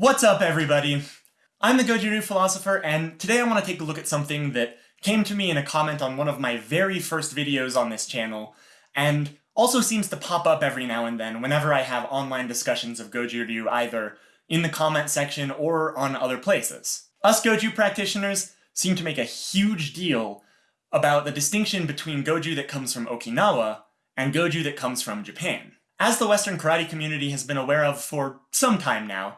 What's up, everybody? I'm the Goju-Ryu philosopher, and today I want to take a look at something that came to me in a comment on one of my very first videos on this channel, and also seems to pop up every now and then whenever I have online discussions of Goju-Ryu either in the comment section or on other places. Us Goju practitioners seem to make a huge deal about the distinction between Goju that comes from Okinawa and Goju that comes from Japan. As the Western karate community has been aware of for some time now,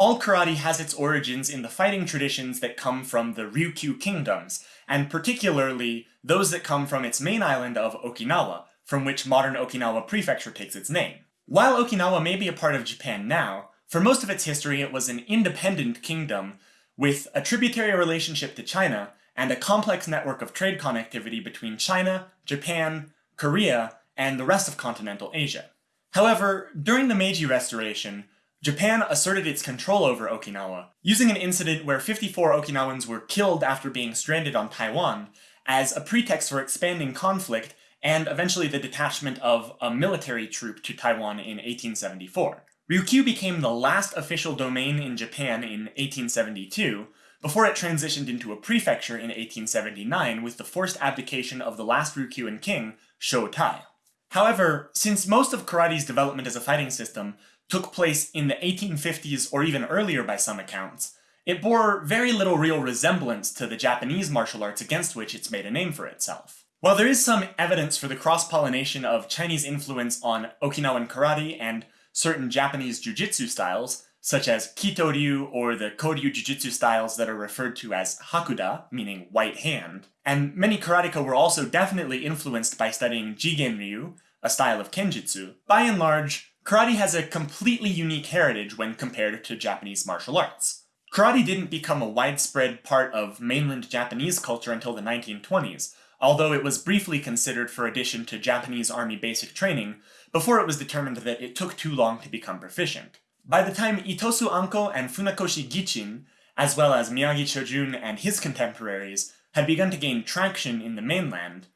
all karate has its origins in the fighting traditions that come from the Ryukyu kingdoms, and particularly those that come from its main island of Okinawa, from which modern Okinawa Prefecture takes its name. While Okinawa may be a part of Japan now, for most of its history it was an independent kingdom with a tributary relationship to China and a complex network of trade connectivity between China, Japan, Korea, and the rest of continental Asia. However, during the Meiji Restoration, Japan asserted its control over Okinawa, using an incident where 54 Okinawans were killed after being stranded on Taiwan as a pretext for expanding conflict and eventually the detachment of a military troop to Taiwan in 1874. Ryukyu became the last official domain in Japan in 1872, before it transitioned into a prefecture in 1879 with the forced abdication of the last Ryukyuan king, Shotai. However, since most of karate's development as a fighting system took place in the 1850s or even earlier by some accounts, it bore very little real resemblance to the Japanese martial arts against which it's made a name for itself. While there is some evidence for the cross-pollination of Chinese influence on Okinawan karate and certain Japanese jujitsu styles, such as Kito-ryu or the Koryu Jujutsu styles that are referred to as Hakuda, meaning white hand. And many karateka were also definitely influenced by studying Jigen-ryu, a style of Kenjutsu. By and large, karate has a completely unique heritage when compared to Japanese martial arts. Karate didn't become a widespread part of mainland Japanese culture until the 1920s, although it was briefly considered for addition to Japanese army basic training before it was determined that it took too long to become proficient. By the time Itosu Anko and Funakoshi Gichin, as well as Miyagi Chojun and his contemporaries, had begun to gain traction in the mainland,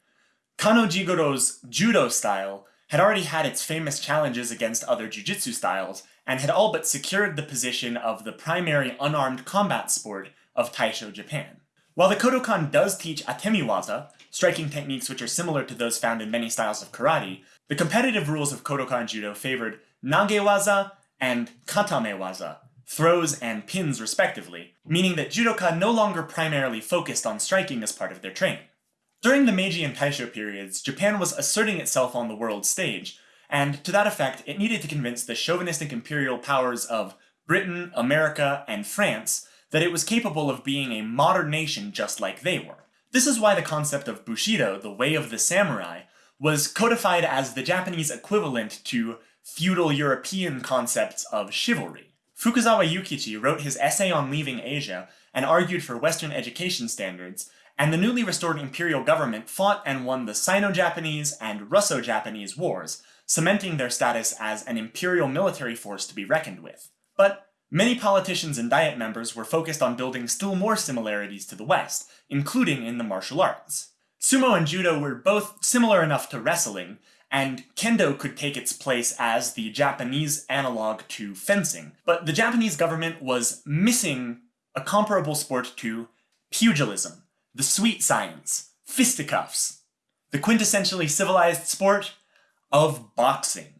Kano Jigoro's judo style had already had its famous challenges against other jujitsu styles, and had all but secured the position of the primary unarmed combat sport of Taisho Japan. While the Kodokan does teach atemiwaza, striking techniques which are similar to those found in many styles of karate, the competitive rules of Kodokan Judo favored nagewaza and katamewaza, throws and pins respectively, meaning that judoka no longer primarily focused on striking as part of their training. During the Meiji and Taisho periods, Japan was asserting itself on the world stage, and to that effect, it needed to convince the chauvinistic imperial powers of Britain, America, and France that it was capable of being a modern nation just like they were. This is why the concept of Bushido, the way of the samurai, was codified as the Japanese equivalent to feudal European concepts of chivalry. Fukuzawa Yukichi wrote his essay on leaving Asia and argued for Western education standards, and the newly restored imperial government fought and won the Sino-Japanese and Russo-Japanese wars, cementing their status as an imperial military force to be reckoned with. But many politicians and diet members were focused on building still more similarities to the West, including in the martial arts. Sumo and Judo were both similar enough to wrestling, and kendo could take its place as the Japanese analog to fencing. But the Japanese government was missing a comparable sport to pugilism, the sweet science, fisticuffs, the quintessentially civilized sport of boxing.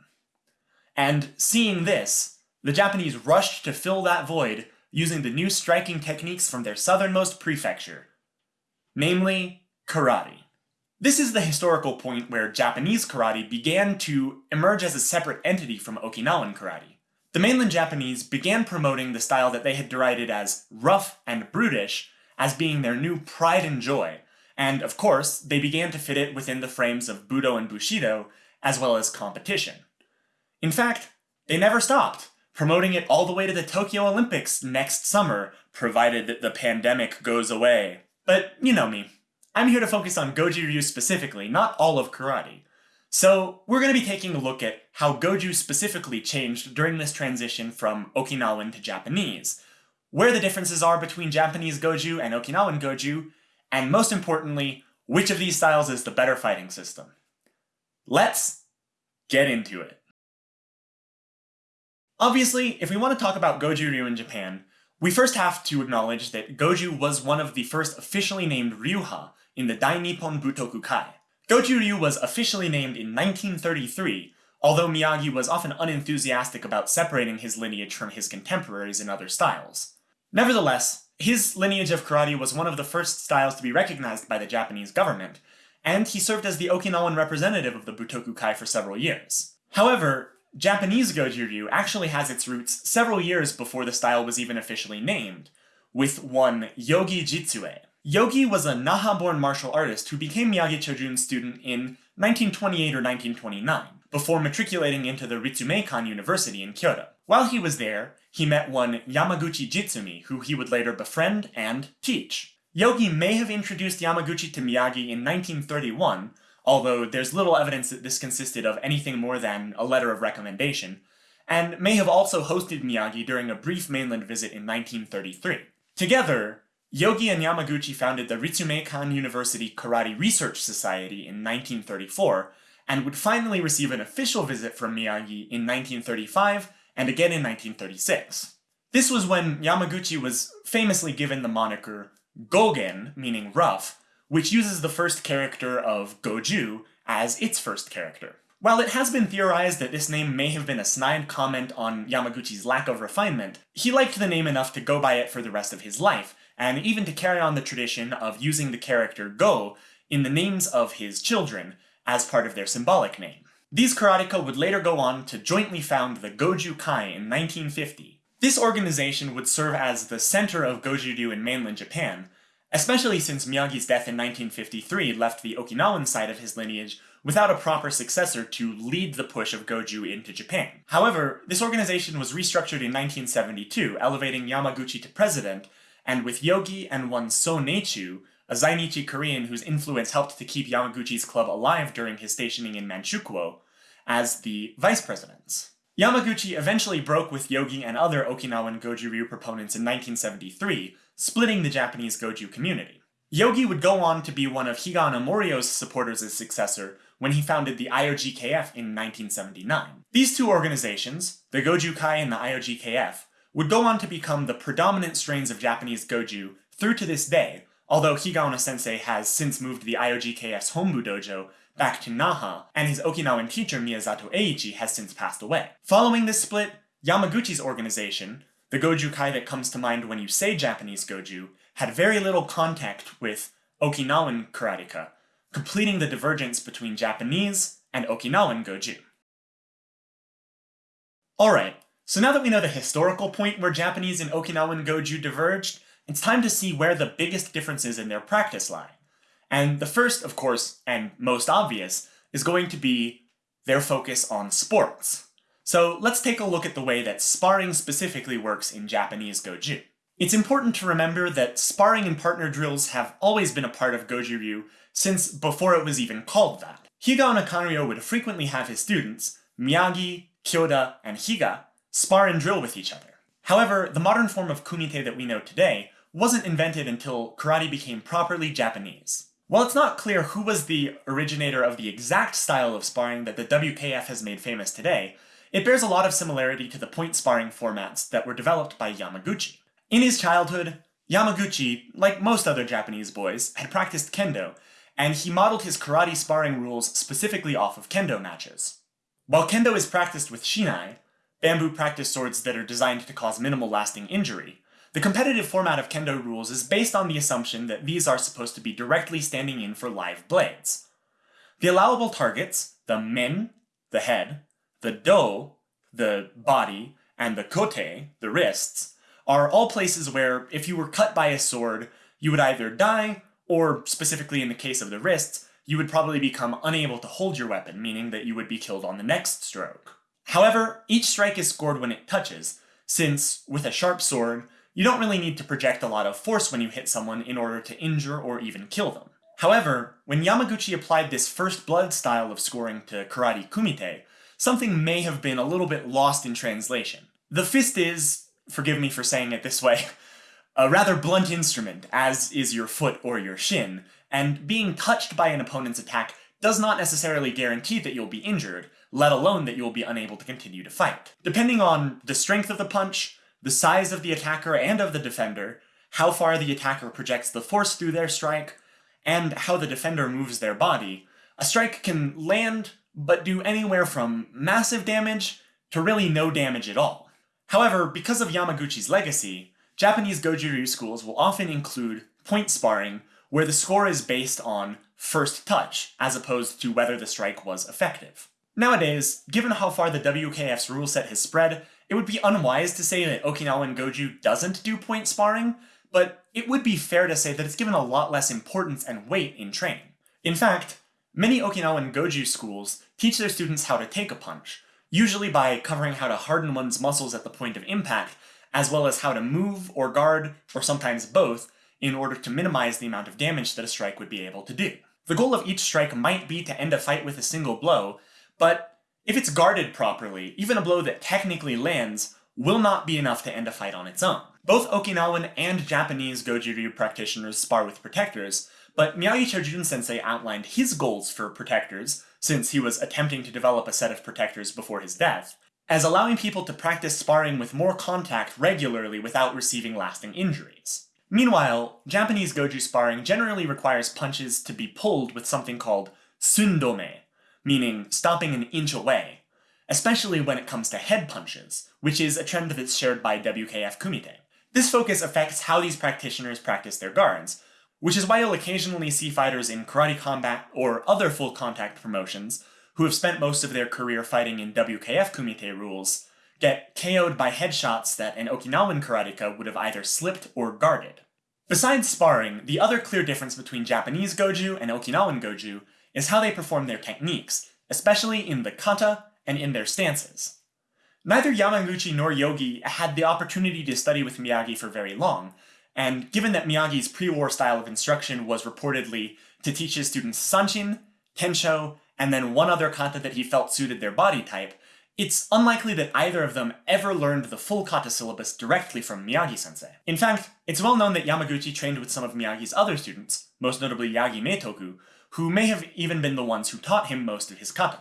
And seeing this, the Japanese rushed to fill that void using the new striking techniques from their southernmost prefecture, namely karate. This is the historical point where Japanese karate began to emerge as a separate entity from Okinawan karate. The mainland Japanese began promoting the style that they had derided as rough and brutish as being their new pride and joy, and of course, they began to fit it within the frames of Budo and Bushido, as well as competition. In fact, they never stopped, promoting it all the way to the Tokyo Olympics next summer, provided that the pandemic goes away. But you know me, I'm here to focus on Goju Ryu specifically, not all of karate. So we're going to be taking a look at how Goju specifically changed during this transition from Okinawan to Japanese, where the differences are between Japanese Goju and Okinawan Goju, and most importantly, which of these styles is the better fighting system. Let's get into it. Obviously, if we want to talk about Goju Ryu in Japan, we first have to acknowledge that Goju was one of the first officially named Ryuha in the Dai Nippon Butoku Kai. Goju Ryu was officially named in 1933, although Miyagi was often unenthusiastic about separating his lineage from his contemporaries in other styles. Nevertheless, his lineage of karate was one of the first styles to be recognized by the Japanese government, and he served as the Okinawan representative of the Butoku Kai for several years. However, Japanese Goju Ryu actually has its roots several years before the style was even officially named, with one Yogi Jitsuei. Yogi was a Naha-born martial artist who became Miyagi Chojun's student in 1928 or 1929, before matriculating into the Ritsumeikan University in Kyoto. While he was there, he met one Yamaguchi Jitsumi, who he would later befriend and teach. Yogi may have introduced Yamaguchi to Miyagi in 1931, although there's little evidence that this consisted of anything more than a letter of recommendation, and may have also hosted Miyagi during a brief mainland visit in 1933. Together, Yogi and Yamaguchi founded the Ritsumeikan University Karate Research Society in 1934, and would finally receive an official visit from Miyagi in 1935 and again in 1936. This was when Yamaguchi was famously given the moniker Gogen, meaning rough, which uses the first character of Goju as its first character. While it has been theorized that this name may have been a snide comment on Yamaguchi's lack of refinement, he liked the name enough to go by it for the rest of his life, and even to carry on the tradition of using the character Go in the names of his children as part of their symbolic name. These karateka would later go on to jointly found the Goju Kai in 1950. This organization would serve as the center of Goju-ryu in mainland Japan, especially since Miyagi's death in 1953 left the Okinawan side of his lineage without a proper successor to lead the push of Goju into Japan. However, this organization was restructured in 1972, elevating Yamaguchi to president, and with Yogi and one So Neichu, a Zainichi Korean whose influence helped to keep Yamaguchi's club alive during his stationing in Manchukuo, as the vice presidents. Yamaguchi eventually broke with Yogi and other Okinawan Goju Ryu proponents in 1973, splitting the Japanese Goju community. Yogi would go on to be one of Higaonna Morio's supporters as successor when he founded the IOGKF in 1979. These two organizations, the Goju Kai and the IOGKF, would go on to become the predominant strains of Japanese Goju through to this day, although Higaonna sensei has since moved the IOGKF Hombu dojo back to Naha, and his Okinawan teacher Miyazato Eiichi has since passed away. Following this split, Yamaguchi's organization, the Goju Kai that comes to mind when you say Japanese Goju, had very little contact with Okinawan karateka, completing the divergence between Japanese and Okinawan Goju. Alright, so now that we know the historical point where Japanese and Okinawan Goju diverged, it's time to see where the biggest differences in their practice lie. And the first, of course, and most obvious, is going to be their focus on sports. So let's take a look at the way that sparring specifically works in Japanese Goju. It's important to remember that sparring and partner drills have always been a part of Goju Ryu since before it was even called that. Higaonna Kanryo would frequently have his students, Miyagi, Kyoda, and Higa, spar and drill with each other. However, the modern form of kumite that we know today wasn't invented until karate became properly Japanese. While it's not clear who was the originator of the exact style of sparring that the WKF has made famous today, it bears a lot of similarity to the point sparring formats that were developed by Yamaguchi. In his childhood, Yamaguchi, like most other Japanese boys, had practiced kendo, and he modeled his karate sparring rules specifically off of kendo matches. While kendo is practiced with shinai, bamboo practice swords that are designed to cause minimal lasting injury, the competitive format of kendo rules is based on the assumption that these are supposed to be directly standing in for live blades. The allowable targets, the men, the head, the do, the body, and the kote, the wrists, are all places where if you were cut by a sword, you would either die, or specifically in the case of the wrists, you would probably become unable to hold your weapon, meaning that you would be killed on the next stroke. However, each strike is scored when it touches, since, with a sharp sword, you don't really need to project a lot of force when you hit someone in order to injure or even kill them. However, when Yamaguchi applied this first blood style of scoring to karate kumite, something may have been a little bit lost in translation. The fist is, forgive me for saying it this way, a rather blunt instrument, as is your foot or your shin, and being touched by an opponent's attack does not necessarily guarantee that you'll be injured, let alone that you will be unable to continue to fight. Depending on the strength of the punch, the size of the attacker and of the defender, how far the attacker projects the force through their strike, and how the defender moves their body, a strike can land but do anywhere from massive damage to really no damage at all. However, because of Yamaguchi's legacy, Japanese Goju Ryu schools will often include point sparring, where the score is based on first touch, as opposed to whether the strike was effective. Nowadays, given how far the WKF's rule set has spread, it would be unwise to say that Okinawan Goju doesn't do point sparring, but it would be fair to say that it's given a lot less importance and weight in training. In fact, many Okinawan Goju schools teach their students how to take a punch, usually by covering how to harden one's muscles at the point of impact, as well as how to move or guard, or sometimes both, in order to minimize the amount of damage that a strike would be able to do. The goal of each strike might be to end a fight with a single blow, but if it's guarded properly, even a blow that technically lands will not be enough to end a fight on its own. Both Okinawan and Japanese Goju Ryu practitioners spar with protectors, but Miyagi Chojun sensei outlined his goals for protectors, since he was attempting to develop a set of protectors before his death, as allowing people to practice sparring with more contact regularly without receiving lasting injuries. Meanwhile, Japanese Goju sparring generally requires punches to be pulled with something called sundome, meaning stopping an inch away, especially when it comes to head punches, which is a trend that's shared by WKF Kumite. This focus affects how these practitioners practice their guards, which is why you'll occasionally see fighters in karate combat or other full contact promotions who have spent most of their career fighting in WKF Kumite rules get KO'd by headshots that an Okinawan karateka would have either slipped or guarded. Besides sparring, the other clear difference between Japanese Goju and Okinawan Goju is how they perform their techniques, especially in the kata and in their stances. Neither Yamaguchi nor Yogi had the opportunity to study with Miyagi for very long, and given that Miyagi's pre-war style of instruction was reportedly to teach his students Sanchin, Tensho, and then one other kata that he felt suited their body type, it's unlikely that either of them ever learned the full kata syllabus directly from Miyagi-sensei. In fact, it's well known that Yamaguchi trained with some of Miyagi's other students, most notably Yagi Meitoku, who may have even been the ones who taught him most of his kata.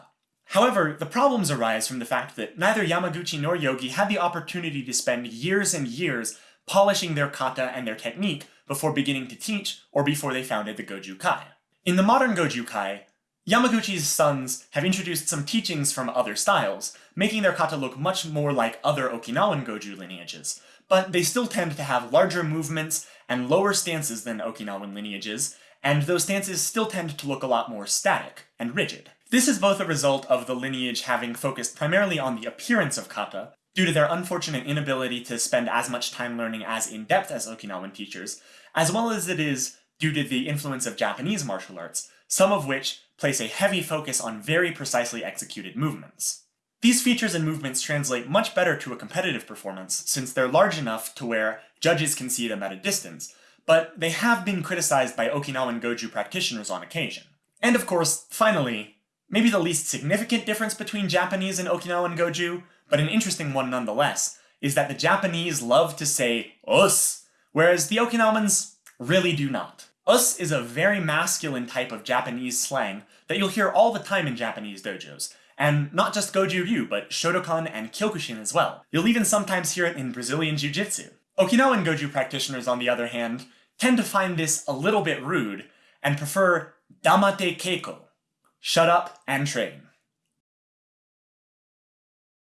However, the problems arise from the fact that neither Yamaguchi nor Yogi had the opportunity to spend years and years polishing their kata and their technique before beginning to teach or before they founded the Goju Kai. In the modern Goju Kai, Yamaguchi's sons have introduced some teachings from other styles, making their kata look much more like other Okinawan Goju lineages, but they still tend to have larger movements and lower stances than Okinawan lineages, and those stances still tend to look a lot more static and rigid. This is both a result of the lineage having focused primarily on the appearance of kata, due to their unfortunate inability to spend as much time learning as in-depth as Okinawan teachers, as well as it is due to the influence of Japanese martial arts, some of which place a heavy focus on very precisely executed movements. These features and movements translate much better to a competitive performance, since they're large enough to where judges can see them at a distance, but they have been criticized by Okinawan Goju practitioners on occasion. And of course, finally, maybe the least significant difference between Japanese and Okinawan Goju, but an interesting one nonetheless, is that the Japanese love to say osu, whereas the Okinawans really do not. Osu is a very masculine type of Japanese slang that you'll hear all the time in Japanese dojos, and not just Goju Ryu, but Shotokan and Kyokushin as well. You'll even sometimes hear it in Brazilian Jiu-Jitsu. Okinawan Goju practitioners, on the other hand, tend to find this a little bit rude, and prefer Damatte Keiko, shut up and train.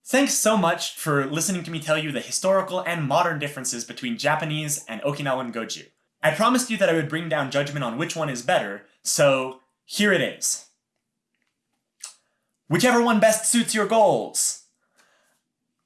Thanks so much for listening to me tell you the historical and modern differences between Japanese and Okinawan Goju. I promised you that I would bring down judgment on which one is better, so here it is. Whichever one best suits your goals.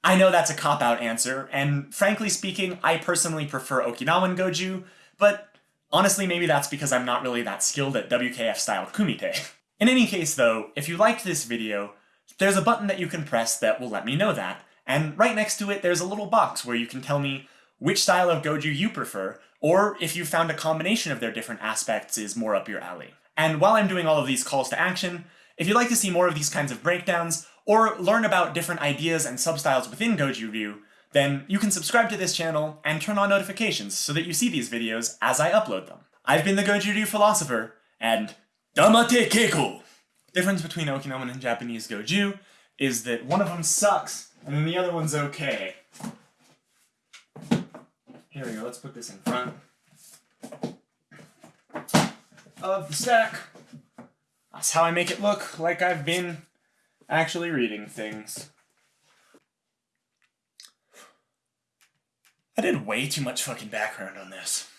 I know that's a cop-out answer, and frankly speaking, I personally prefer Okinawan Goju, but honestly maybe that's because I'm not really that skilled at WKF-style kumite. In any case though, if you liked this video, there's a button that you can press that will let me know that, and right next to it there's a little box where you can tell me which style of Goju you prefer, or if you found a combination of their different aspects is more up your alley. And while I'm doing all of these calls to action, if you'd like to see more of these kinds of breakdowns, or learn about different ideas and substyles within Goju Ryu, then you can subscribe to this channel and turn on notifications so that you see these videos as I upload them. I've been the Goju Ryu Philosopher, and Damatte Keiko! The difference between Okinawan and Japanese Goju is that one of them sucks, and then the other one's okay. Here we go, let's put this in front of the stack. That's how I make it look like I've been actually reading things. I did way too much fucking background on this.